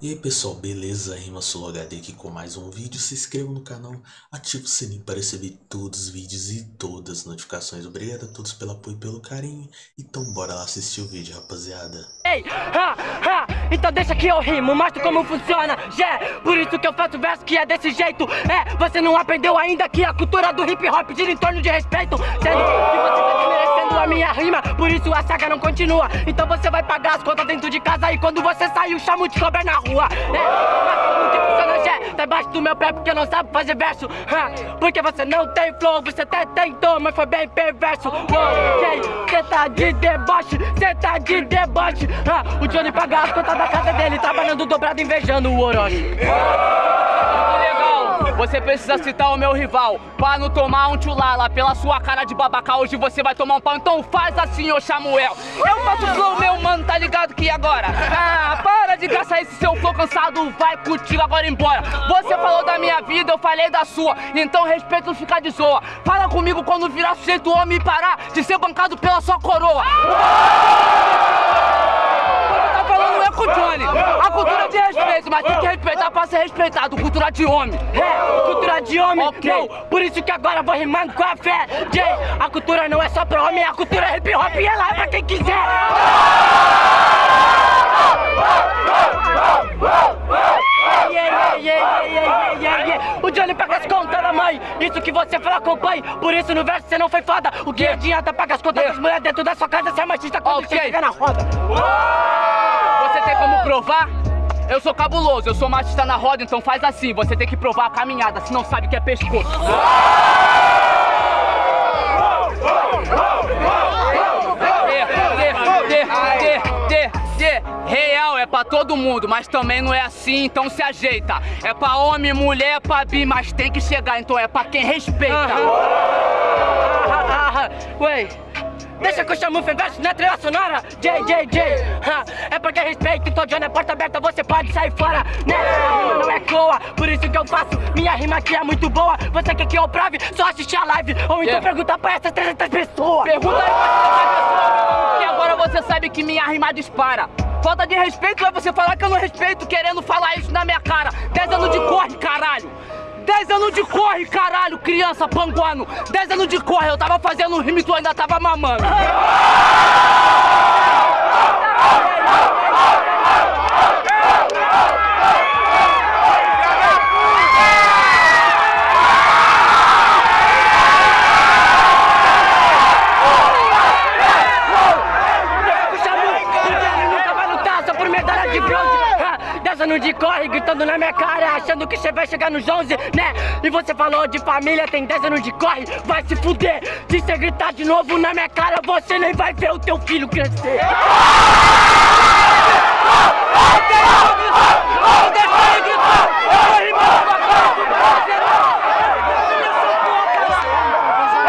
E aí pessoal, beleza? Rima Solo HD aqui com mais um vídeo. Se inscreva no canal, ative o sininho para receber todos os vídeos e todas as notificações. Obrigado a todos pelo apoio e pelo carinho. Então bora lá assistir o vídeo, rapaziada. Ei, ha, ha, então deixa que eu rimo, mostro como funciona, já Por isso que eu faço verso que é desse jeito É, você não aprendeu ainda que a cultura do hip hop gira em torno de respeito Sendo que você tá a minha rima, por isso a saga não continua Então você vai pagar as contas dentro de casa e quando você sair o chamo de cobra na rua. É, como que funciona? Tá embaixo do meu pé porque não sabe fazer verso. Ha, porque você não tem flow, você até tentou, mas foi bem perverso. Ok, cê tá de deboche, cê tá de deboche. Ha, o Johnny paga as contas da casa dele, trabalhando dobrado, invejando o Orochi. Você precisa citar o meu rival. Pra não tomar um tchulala Pela sua cara de babaca Hoje você vai tomar um pau. Então faz assim, ô Samuel. Eu faço flow, meu mano, tá ligado que agora? Ah, para de gastar esse seu flow cansado. Vai contigo agora embora. Você falou da minha vida, eu falei da sua. Então respeito ficar de zoa. Fala comigo quando virar sujeito homem e parar De ser bancado pela sua coroa o. A cultura de respeito, mas tem que respeitar pra ser respeitado. Cultura de homem. É, cultura de homem. Ok. Não, por isso que agora vou rimando com a fé. Jay, a cultura não é só pra homem, a cultura é hip hop e ela é pra quem quiser. O Johnny paga as contas da mãe, isso que você fala acompanhe Por isso no verso você não foi foda O que adianta pagar as contas das mulheres dentro da sua casa Você é machista quando okay. você fica na roda Você provar? Eu sou cabuloso, eu sou machista na roda, então faz assim Você tem que provar a caminhada, se não sabe que é pescoço Real é pra todo mundo, mas também não é assim, então se ajeita. É pra homem, mulher, é pra bi, mas tem que chegar, então é pra quem respeita. Ué, Deixa que eu chamo o Fenverso na trilha sonora. JJJ É porque respeito, então John é porta aberta Você pode sair fora, né? Rima não é coa, por isso que eu faço. Minha rima aqui é muito boa. Você quer que eu prove? Só assistir a live. Ou então yeah. perguntar pra essas 300 pessoas. Pergunta aí pra essas pessoas. Que agora você sabe que minha rima dispara. Falta de respeito é você falar que eu não respeito querendo falar isso na minha cara. 10 anos de corre, caralho 10 anos de corre, caralho, criança panguano. 10 anos de corre, eu tava fazendo rime e tu ainda tava mamando De corre, gritando na minha cara Achando que você vai chegar nos 11, né? E você falou de família, tem 10 anos de corre Vai se fuder. Se você gritar de novo na minha cara Você nem vai ver o teu filho crescer.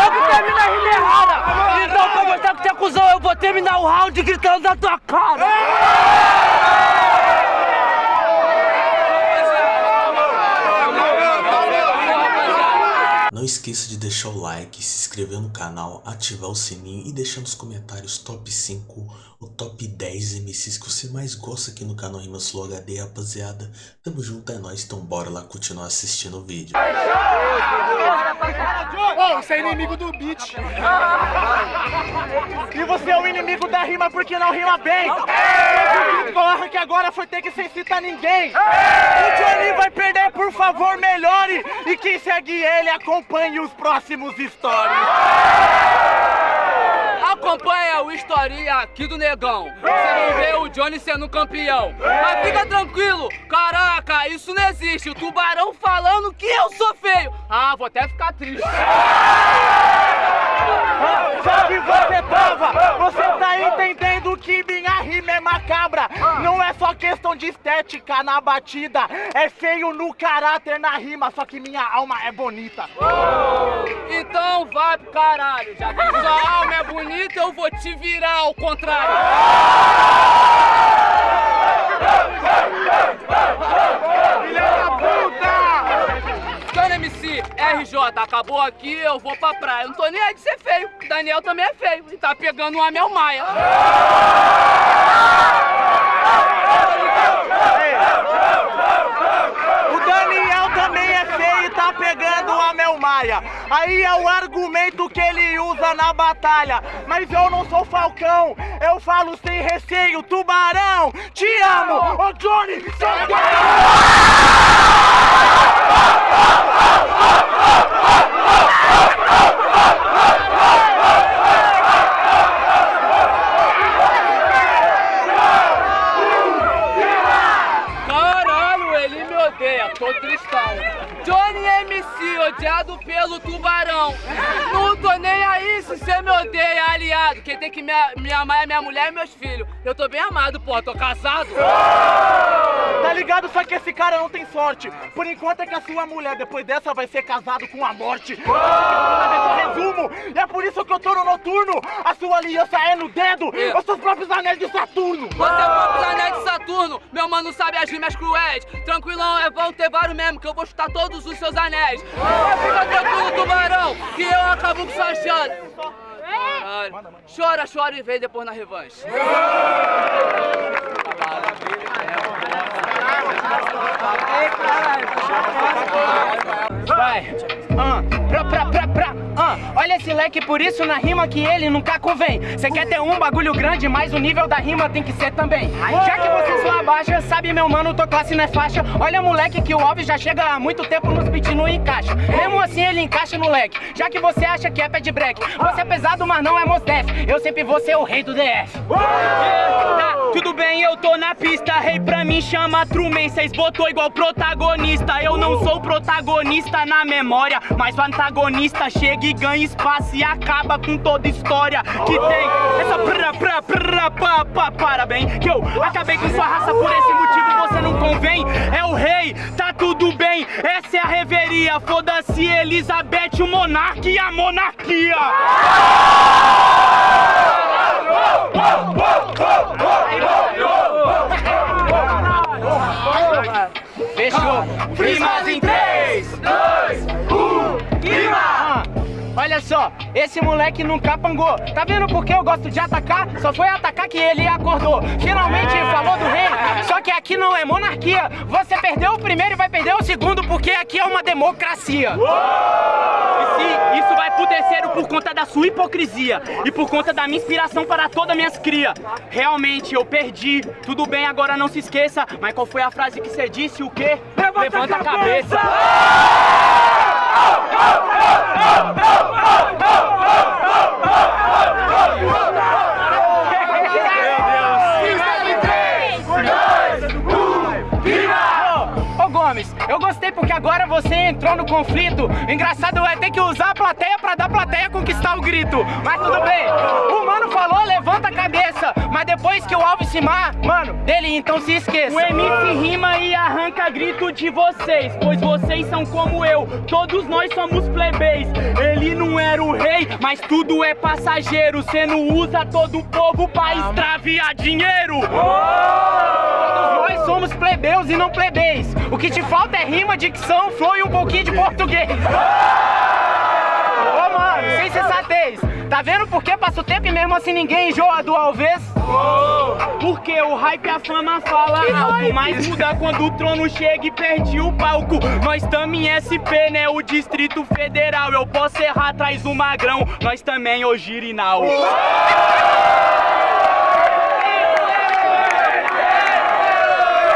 Eu que termino a rima errada. Então pra mostrar que você é cuzão Eu vou terminar o round gritando na tua cara Não esqueça de deixar o like, se inscrever no canal, ativar o sininho e deixar nos comentários top 5 ou top 10 MCs que você mais gosta aqui no canal Rimas Flow HD, rapaziada. Tamo junto, é nóis, então bora lá continuar assistindo o vídeo. Oh, você é inimigo do beat. E você é o inimigo da rima porque não rima bem. Corra que agora foi ter que sem citar ninguém. O Johnny vai perder, por favor, melhore. E quem segue ele, acompanhe os próximos stories. Acompanha o historinha aqui do negão. Você não vê o Johnny sendo campeão. Mas fica tranquilo, caraca, isso não existe. O tubarão falando que eu sou. Ah, vou até ficar triste. Só que você tava, você tá entendendo que minha rima é macabra. Não é só questão de estética na batida, é feio no caráter na rima, só que minha alma é bonita. Então vai pro caralho, já que sua alma é bonita, eu vou te virar ao contrário. RJ, acabou aqui, eu vou pra praia. Não tô nem aí de ser feio. Daniel também é feio e tá pegando uma Mel Maia. Ei, praia. Aí é o argumento que ele usa na batalha. Mas eu não sou falcão, eu falo sem receio, tubarão. Te amo, ô Johnny, Caralho, ele me odeia, tô tristão. Johnny MC, odiado pelo tubarão. Não tô nem se você me odeia, aliado. Quem tem que me, me amar é minha mulher e meus filhos. Eu tô bem amado, pô, tô casado. Tá ligado? Só que esse cara não tem sorte. Por enquanto é que a sua mulher, depois dessa, vai ser casado com a morte. Eu resumo. E é por isso que eu tô no noturno. A sua aliança é no dedo. Os seus próprios anéis de Saturno. Você é o próprio anel de Saturno, meu mano sabe as rimas cruéis. Tranquilão, é bom ter vários mesmo, que eu vou chutar todos os seus anéis. Mas fica tranquilo, tubarão, que eu acabo com sua chance. Caralho. Chora, chora e vem depois na revanche. Vai. Ah, pra, pra, pra, pra. Olha esse leque, por isso na rima que ele nunca convém. Você quer ter um bagulho grande, mas o nível da rima tem que ser também. Já que você só abaixa, sabe meu mano, tô classe não é faixa. Olha moleque que o Alves já chega há muito tempo nos beat não encaixa. Mesmo assim ele encaixa no leque. Já que você acha que é pé de break. Você é pesado, mas não é Mosdef. Eu sempre vou ser o rei do DF. Tá, tudo bem, eu tô na pista. Rei pra mim chama Truman. Cês botou igual protagonista. Eu não sou protagonista na memória, mas o antagonista chega e ganha espaço e acaba com toda história que tem. Essa pra pra pra pa pa parabéns. Que eu acabei com sua raça por esse motivo você não convém. É o rei, tá tudo bem. Essa é a reveria. Foda-se Elizabeth, o monarca e a monarquia. Só, esse moleque nunca pangou. Tá vendo por que eu gosto de atacar? Só foi atacar que ele acordou. Finalmente falou do rei. Só que aqui não é monarquia. Você perdeu o primeiro e vai perder o segundo, porque aqui é uma democracia. E sim, isso vai pro terceiro por conta da sua hipocrisia e por conta da minha inspiração para todas minhas cria. Realmente eu perdi. Tudo bem, agora não se esqueça. Mas qual foi a frase que você disse? O quê? Levanta, a cabeça. Ô Gomes, eu gostei porque agora você entrou no conflito. Engraçado é ter que usar a plateia pra dar plateia conquistar o grito. Mas tudo bem. O mano falou, levanta a cabeça. Depois que o Alves se mar, mano, dele então se esqueça. O MC rima e arranca grito de vocês, pois vocês são como eu, todos nós somos plebeis. Ele não era o rei, mas tudo é passageiro. Cê não usa todo o povo pra extraviar dinheiro. Todos nós somos plebeus e não plebeis. O que te falta é rima, dicção, flow e um pouquinho de português. Ô mano, sem sensatez. Tá vendo por que passa o tempo e mesmo assim ninguém enjoa do Alves? Porque o hype a fama fala alto, mas muda quando o trono chega e perde o palco. Nós tamo em SP, né? O Distrito Federal. Eu posso errar atrás do magrão, nós também o girinal.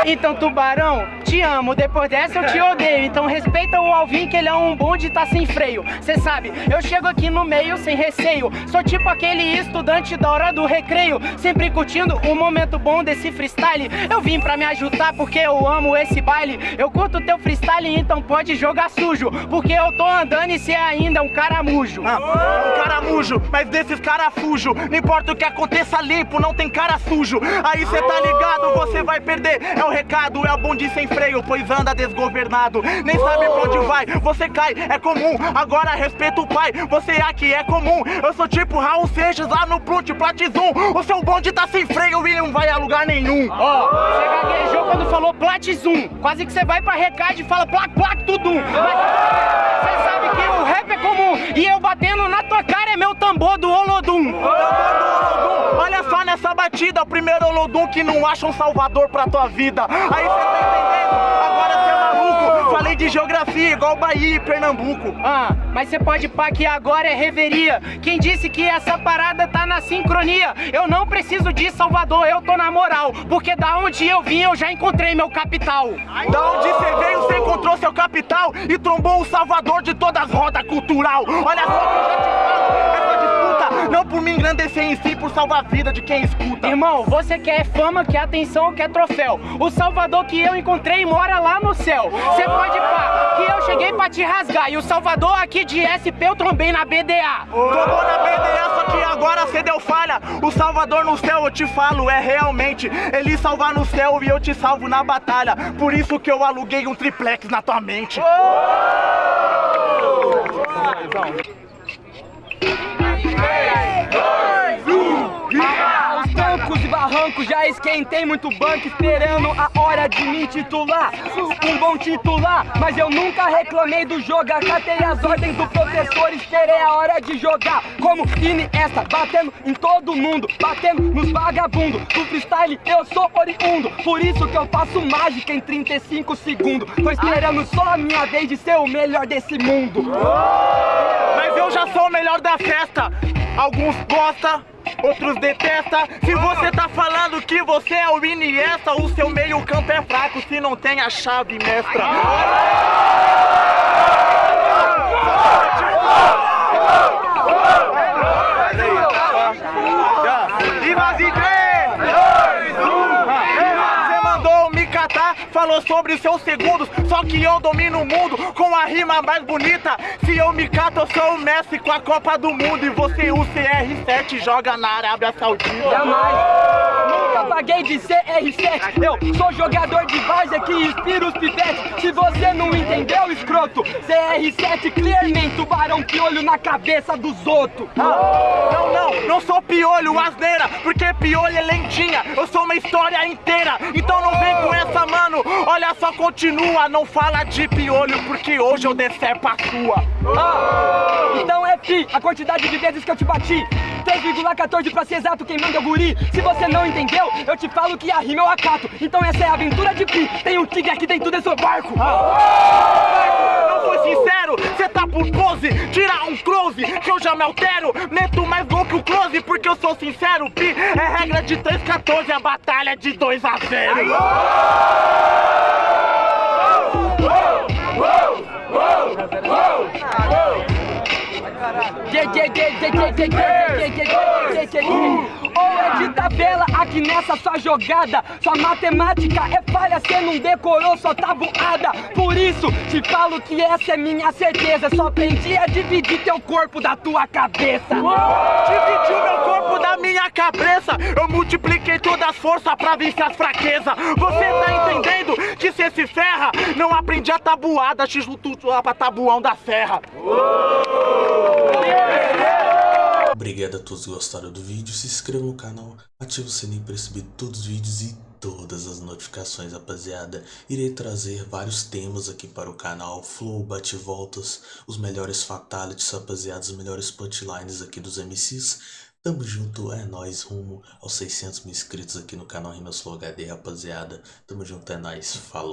Então, tubarão, te amo. Depois dessa eu te odeio. Então respeita o Alvin que ele é um bonde e tá sem freio. Cê sabe, eu chego aqui no meio sem receio. Sou tipo aquele estudante da hora do recreio. Sempre curtindo o momento bom desse freestyle. Eu vim pra me ajudar porque eu amo esse baile. Eu curto teu freestyle, então pode jogar sujo. Porque eu tô andando e cê ainda é um caramujo. Ah, um caramujo, mas desses carafujo. Não importa o que aconteça, limpo, não tem cara sujo. Aí cê tá ligado, você vai perder. É o recado, é o bonde sem freio, pois anda desgovernado. Nem sabe pra onde vai, você cai, é comum. Agora respeita o pai, você aqui é comum. Eu sou tipo Raul Seixas lá no Plute Platizum. O seu bonde tá sem freio e não vai a lugar nenhum. Ó, você gaguejou quando falou platizum. Quase que você vai pra recado e fala plac, plac, tudum. Mas você sabe que o rap é comum. E eu batendo na tua cara é meu tambor do Olodum. Batida, o primeiro Olodum que não acha um salvador pra tua vida. Aí cê tá entendendo? Agora cê é maluco. Falei de geografia igual Bahia e Pernambuco. Ah, mas você pode pá que agora é reveria. Quem disse que essa parada tá na sincronia? Eu não preciso de Salvador, eu tô na moral. Porque da onde eu vim eu já encontrei meu capital. Da onde você veio, você encontrou seu capital e trombou o salvador de todas as rodas cultural. Olha só que eu já te falo, não por me engrandecer em si, por salvar a vida de quem escuta. Irmão, você quer fama, quer atenção ou quer troféu? O Salvador que eu encontrei mora lá no céu. Você pode pá, que eu cheguei pra te rasgar. E o Salvador aqui de SP eu trombei na BDA. Tomou na BDA, só que agora cê deu falha. O Salvador no céu, eu te falo, é realmente ele salvar no céu e eu te salvo na batalha. Por isso que eu aluguei um triplex na tua mente. Aos barrancos já esquentei muito banco esperando a hora de me titular? Um bom titular, mas eu nunca reclamei do jogo Acatei as ordens do professor, esperei a hora de jogar. Como Iniesta, batendo em todo mundo, batendo nos vagabundos. Do freestyle eu sou oriundo, por isso que eu faço mágica em 35 segundos. Tô esperando só a minha vez de ser o melhor desse mundo. Mas eu já sou o melhor da festa. Alguns gostam, outros detestam. Se você tá falando que você é o Iniesta, o seu meio campo é fraco se não tem a chave mestra. E nós em três, dois, um. Você mandou me catar, falou sobre seus segundos. Só que eu domino o mundo com a rima mais bonita. Se eu me cato, eu sou o Messi com a Copa do Mundo. E você, o CR7, joga na Arábia Saudita. Jamais. Paguei de CR7. Eu sou jogador de várzea que inspira os pivetes. Se você não entendeu, escroto, CR7 clearmente, tubarão piolho na cabeça dos outros. Não, não, não sou piolho, asneira, porque piolho é lentinha, eu sou uma história inteira, então não vem com essa, mano, olha só, continua, não fala de piolho, porque hoje eu decepo a sua. Ah, então é pi, a quantidade de vezes que eu te bati 3,14 pra ser exato, quem manda é o guri. Se você não entendeu, eu te falo que a rima eu acato. Então essa é a aventura de pi, tem um tigre aqui dentro desse barco. Não foi sincero, cê tá por pose, tira um close, que eu já me altero, meto mais gol que o close, porque eu sou sincero, pi, é regra de 3,14, a batalha é de 2 a 0. Ou é de tabela aqui nessa sua jogada. Sua matemática é falha, cê não decorou sua tabuada Por isso te falo que essa é minha certeza. Só aprendi a dividir teu corpo da tua cabeça. Dividiu meu corpo da minha cabeça. Eu multipliquei todas as forças pra vencer as fraquezas. Você tá entendendo que cê se ferra? Não aprendi a tabuada, x lá pra tabuão da serra Obrigado a todos que gostaram do vídeo, se inscreva no canal, ative o sininho para receber todos os vídeos e todas as notificações, rapaziada. Irei trazer vários temas aqui para o canal, flow, bate-voltas, os melhores fatalities, rapaziada, os melhores punchlines aqui dos MCs. Tamo junto, é nóis, rumo aos 600 mil inscritos aqui no canal Rimas Flow HD, rapaziada. Tamo junto, é nóis, falou.